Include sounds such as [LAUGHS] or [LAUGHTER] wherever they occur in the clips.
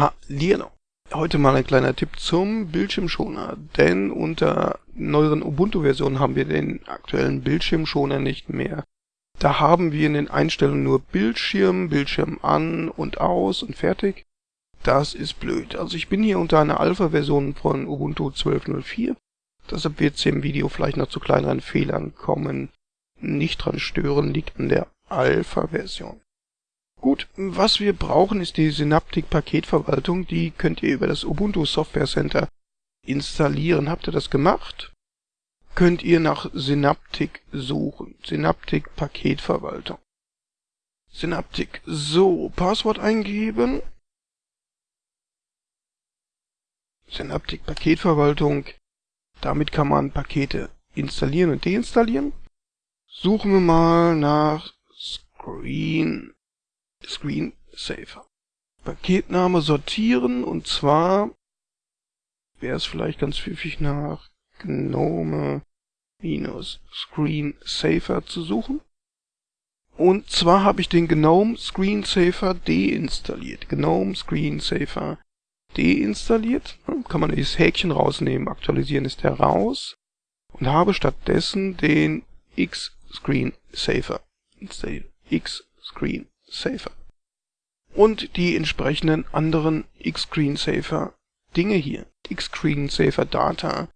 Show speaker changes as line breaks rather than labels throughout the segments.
Hallihallo. Heute mal ein kleiner Tipp zum Bildschirmschoner, denn unter neueren Ubuntu-Versionen haben wir den aktuellen Bildschirmschoner nicht mehr. Da haben wir in den Einstellungen nur Bildschirm, Bildschirm an und aus und fertig. Das ist blöd. Also ich bin hier unter einer Alpha-Version von Ubuntu 12.04. Deshalb wird es im Video vielleicht noch zu kleineren Fehlern kommen. Nicht dran stören, liegt an der Alpha-Version. Gut, was wir brauchen ist die Synaptic Paketverwaltung. Die könnt ihr über das Ubuntu Software Center installieren. Habt ihr das gemacht? Könnt ihr nach Synaptic suchen. Synaptic Paketverwaltung. Synaptic. So, Passwort eingeben. Synaptic Paketverwaltung. Damit kann man Pakete installieren und deinstallieren. Suchen wir mal nach Screen Screensaver. Paketname sortieren und zwar wäre es vielleicht ganz pfiffig nach Gnome minus Screensaver zu suchen. Und zwar habe ich den Gnome Screensaver deinstalliert. Gnome Screensaver deinstalliert. Kann man dieses Häkchen rausnehmen. Aktualisieren ist der raus. Und habe stattdessen den X-Screensaver installiert. X-Screensaver und die entsprechenden anderen X-Screensaver Dinge hier. X-Screensaver Data,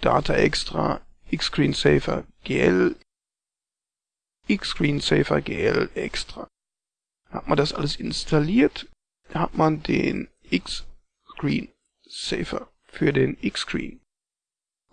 Data Extra, X-Screensaver GL, X-Screensaver GL Extra. Hat man das alles installiert, hat man den X-Screensaver für den X-Screen.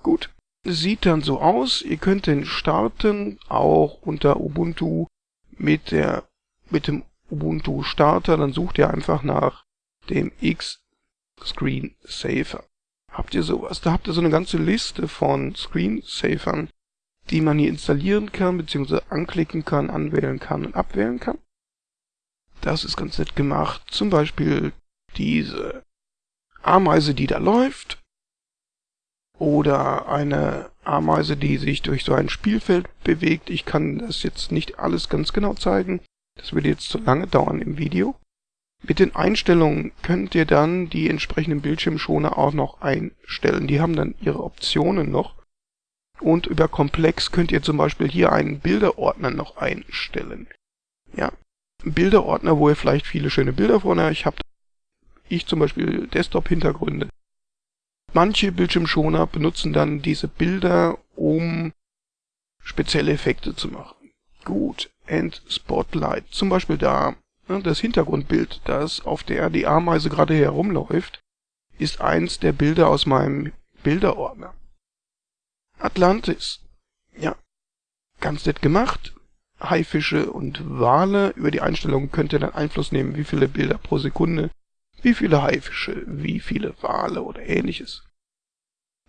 Gut, sieht dann so aus. Ihr könnt den starten, auch unter Ubuntu mit der mit dem Ubuntu Starter, dann sucht ihr einfach nach dem X-Screensaver. Habt ihr sowas? Da habt ihr so eine ganze Liste von Screensavern, die man hier installieren kann, beziehungsweise anklicken kann, anwählen kann und abwählen kann. Das ist ganz nett gemacht. Zum Beispiel diese Ameise, die da läuft. Oder eine Ameise, die sich durch so ein Spielfeld bewegt. Ich kann das jetzt nicht alles ganz genau zeigen. Das würde jetzt zu lange dauern im Video. Mit den Einstellungen könnt ihr dann die entsprechenden Bildschirmschoner auch noch einstellen. Die haben dann ihre Optionen noch. Und über Komplex könnt ihr zum Beispiel hier einen Bilderordner noch einstellen. Ja, Bilderordner, wo ihr vielleicht viele schöne Bilder von euch habt. Ich zum Beispiel Desktop-Hintergründe. Manche Bildschirmschoner benutzen dann diese Bilder, um spezielle Effekte zu machen. Gut, and Spotlight. Zum Beispiel da. Ne, das Hintergrundbild, das auf der die Ameise gerade herumläuft, ist eins der Bilder aus meinem Bilderordner. Atlantis. Ja, ganz nett gemacht. Haifische und Wale. Über die Einstellungen könnt ihr dann Einfluss nehmen, wie viele Bilder pro Sekunde, wie viele Haifische, wie viele Wale oder ähnliches.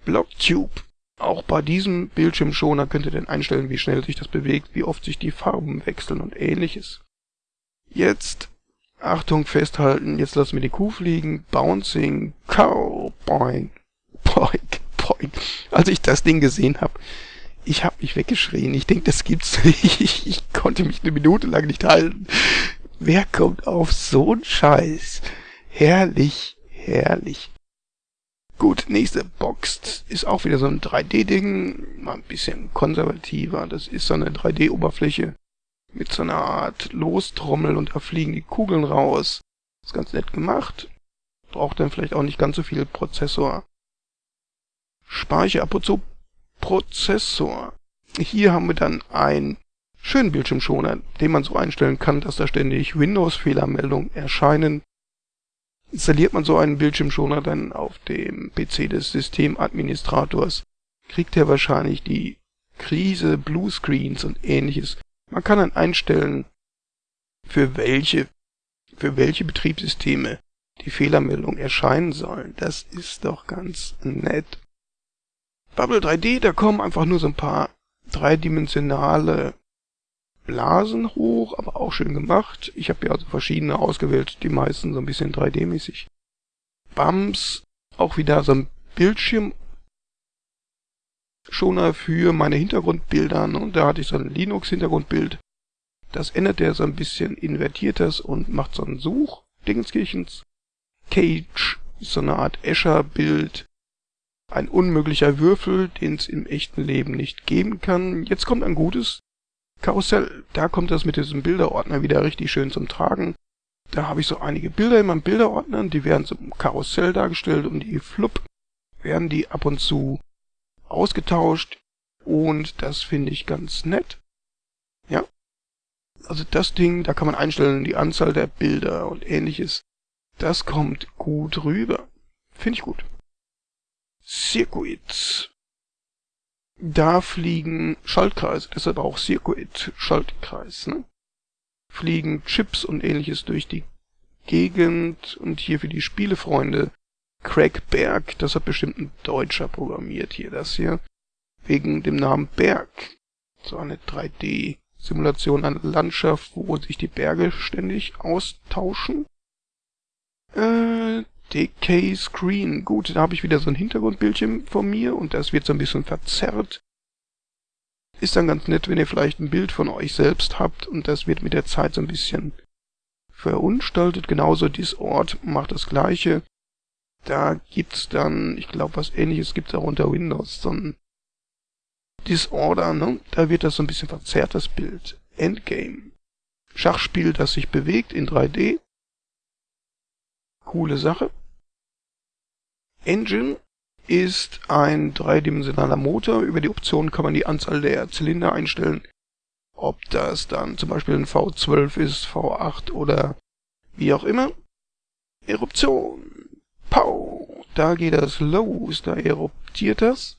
Blocktube. Auch bei diesem Bildschirmschoner könnt ihr dann einstellen, wie schnell sich das bewegt, wie oft sich die Farben wechseln und ähnliches. Jetzt, Achtung, festhalten, jetzt lassen wir die Kuh fliegen, Bouncing, Cow, Boing, Boing, Boing. Als ich das Ding gesehen habe, ich habe mich weggeschrien. Ich denke, das gibt's [LAUGHS] nicht. Ich konnte mich eine Minute lang nicht halten. Wer kommt auf so'n Scheiß? Herrlich, herrlich. Gut, nächste Box ist auch wieder so ein 3D-Ding, mal ein bisschen konservativer. Das ist so eine 3D-Oberfläche mit so einer Art Lostrommel und da fliegen die Kugeln raus. Ist ganz nett gemacht. Braucht dann vielleicht auch nicht ganz so viel Prozessor. Speicher, apropos Prozessor. Hier haben wir dann einen schönen Bildschirmschoner, den man so einstellen kann, dass da ständig Windows-Fehlermeldungen erscheinen Installiert man so einen Bildschirmschoner dann auf dem PC des Systemadministrators, kriegt er wahrscheinlich die Krise, Bluescreens und ähnliches. Man kann dann einstellen, für welche, für welche Betriebssysteme die Fehlermeldung erscheinen sollen. Das ist doch ganz nett. Bubble 3D, da kommen einfach nur so ein paar dreidimensionale Blasen hoch, aber auch schön gemacht. Ich habe ja also verschiedene ausgewählt, die meisten so ein bisschen 3D-mäßig. Bums, auch wieder so ein Bildschirm Schoner für meine Hintergrundbilder. Und da hatte ich so ein Linux-Hintergrundbild. Das ändert er so ein bisschen, invertiert das und macht so ein Such-Dingenskirchens. Cage, so eine Art Escher-Bild. Ein unmöglicher Würfel, den es im echten Leben nicht geben kann. Jetzt kommt ein gutes Karussell. Da kommt das mit diesem Bilderordner wieder richtig schön zum Tragen. Da habe ich so einige Bilder in meinem Bilderordner, die werden zum Karussell dargestellt und die flupp werden die ab und zu ausgetauscht und das finde ich ganz nett. Ja. Also das Ding, da kann man einstellen, die Anzahl der Bilder und ähnliches. Das kommt gut rüber. Finde ich gut. Circuit. Da fliegen Schaltkreise, deshalb auch Circuit, Schaltkreis, ne? Fliegen Chips und ähnliches durch die Gegend und hier für die Spielefreunde Craig Berg, das hat bestimmt ein Deutscher programmiert hier, das hier, wegen dem Namen Berg. So eine 3D-Simulation einer Landschaft, wo sich die Berge ständig austauschen. Äh, Decay Screen. Gut, da habe ich wieder so ein Hintergrundbildchen von mir und das wird so ein bisschen verzerrt. Ist dann ganz nett, wenn ihr vielleicht ein Bild von euch selbst habt und das wird mit der Zeit so ein bisschen verunstaltet. Genauso Discord macht das gleiche. Da gibt's dann, ich glaube, was ähnliches gibt's auch unter Windows, so ein Disorder, ne? Da wird das so ein bisschen verzerrt, das Bild. Endgame. Schachspiel, das sich bewegt in 3D. Coole Sache. Engine ist ein dreidimensionaler Motor. Über die Option kann man die Anzahl der Zylinder einstellen. Ob das dann zum Beispiel ein V12 ist, V8 oder wie auch immer. Eruption. Pow! Da geht das los, da eruptiert das.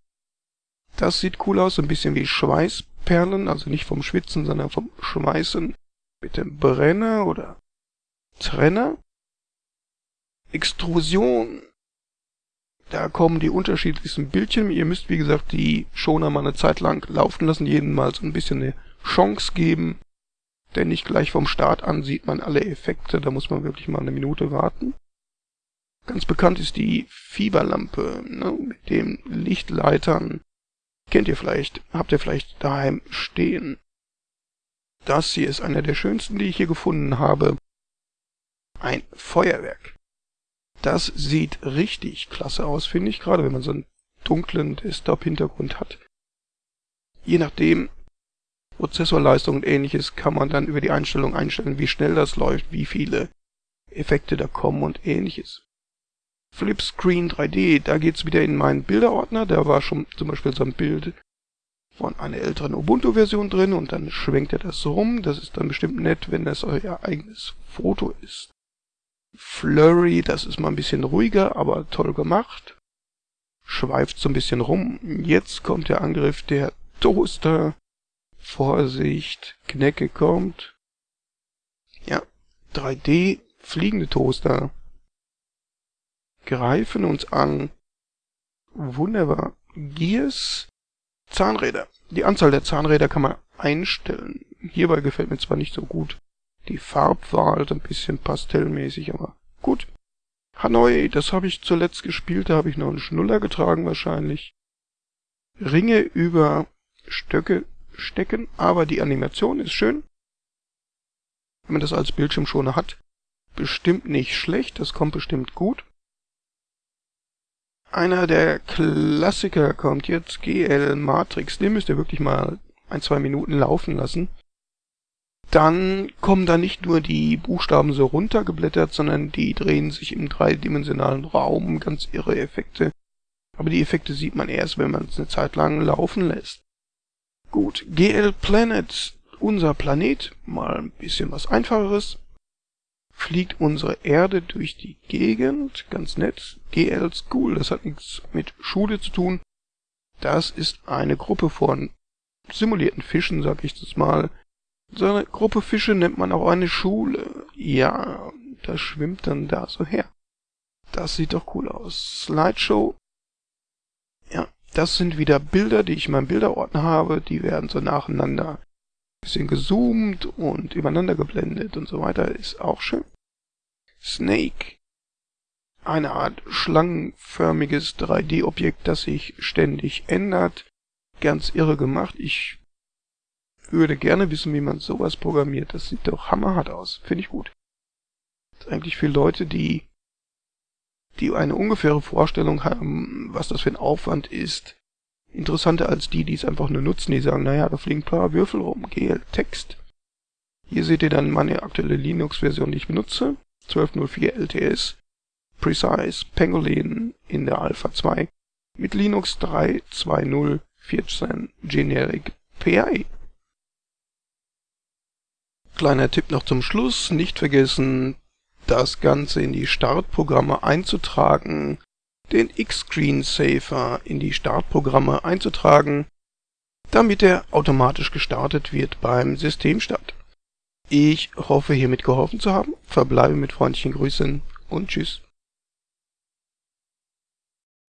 Das sieht cool aus, ein bisschen wie Schweißperlen, also nicht vom Schwitzen, sondern vom Schmeißen mit dem Brenner oder Trenner. Extrusion. Da kommen die unterschiedlichsten Bildchen. Ihr müsst, wie gesagt, die Schoner mal eine Zeit lang laufen lassen, jedem mal so ein bisschen eine Chance geben. Denn nicht gleich vom Start an sieht man alle Effekte, da muss man wirklich mal eine Minute warten. Ganz bekannt ist die Fieberlampe ne, mit den Lichtleitern. Kennt ihr vielleicht, habt ihr vielleicht daheim stehen. Das hier ist einer der schönsten, die ich hier gefunden habe. Ein Feuerwerk. Das sieht richtig klasse aus, finde ich, gerade wenn man so einen dunklen Desktop-Hintergrund hat. Je nachdem, Prozessorleistung und ähnliches kann man dann über die Einstellung einstellen, wie schnell das läuft, wie viele Effekte da kommen und ähnliches. Flipscreen 3D, da geht's wieder in meinen Bilderordner. Da war schon zum Beispiel so ein Bild von einer älteren Ubuntu-Version drin und dann schwenkt er das so rum. Das ist dann bestimmt nett, wenn das euer eigenes Foto ist. Flurry, das ist mal ein bisschen ruhiger, aber toll gemacht. Schweift so ein bisschen rum. Jetzt kommt der Angriff der Toaster. Vorsicht, Knecke kommt. Ja, 3D, fliegende Toaster greifen uns an. Wunderbar. Gears, Zahnräder. Die Anzahl der Zahnräder kann man einstellen. Hierbei gefällt mir zwar nicht so gut die Farbwahl, ein bisschen pastellmäßig, aber gut. Hanoi, das habe ich zuletzt gespielt, da habe ich noch einen Schnuller getragen wahrscheinlich. Ringe über Stöcke stecken, aber die Animation ist schön. Wenn man das als Bildschirmschoner hat, bestimmt nicht schlecht, das kommt bestimmt gut. Einer der Klassiker kommt jetzt, GL Matrix. Den müsst ihr wirklich mal ein, zwei Minuten laufen lassen. Dann kommen da nicht nur die Buchstaben so runtergeblättert, sondern die drehen sich im dreidimensionalen Raum, ganz irre Effekte. Aber die Effekte sieht man erst, wenn man es eine Zeit lang laufen lässt. Gut, GL Planet, unser Planet, mal ein bisschen was einfacheres fliegt unsere Erde durch die Gegend, ganz nett. GL School, das hat nichts mit Schule zu tun. Das ist eine Gruppe von simulierten Fischen, sag ich das mal. So eine Gruppe Fische nennt man auch eine Schule. Ja, das schwimmt dann da so her. Das sieht doch cool aus. Slideshow. Ja, das sind wieder Bilder, die ich in meinem Bilderordner habe. Die werden so nacheinander bisschen gezoomt und übereinander geblendet und so weiter. Ist auch schön. Snake. Eine Art schlangenförmiges 3D-Objekt, das sich ständig ändert. Ganz irre gemacht. Ich würde gerne wissen, wie man sowas programmiert. Das sieht doch hammerhart aus. Finde ich gut. Das ist eigentlich für Leute, die die eine ungefähre Vorstellung haben, was das für ein Aufwand ist. Interessanter als die, die es einfach nur nutzen, die sagen, naja, da fliegen ein paar Würfel rum, GL Text. Hier seht ihr dann meine aktuelle Linux-Version, die ich benutze, 12.04 LTS, Precise Pangolin in der Alpha 2 mit Linux 3.2.0.14 Generic PI. Kleiner Tipp noch zum Schluss, nicht vergessen, das Ganze in die Startprogramme einzutragen, den X-Screensaver in die Startprogramme einzutragen, damit er automatisch gestartet wird beim Systemstart. Ich hoffe hiermit geholfen zu haben, verbleibe mit freundlichen Grüßen und tschüss.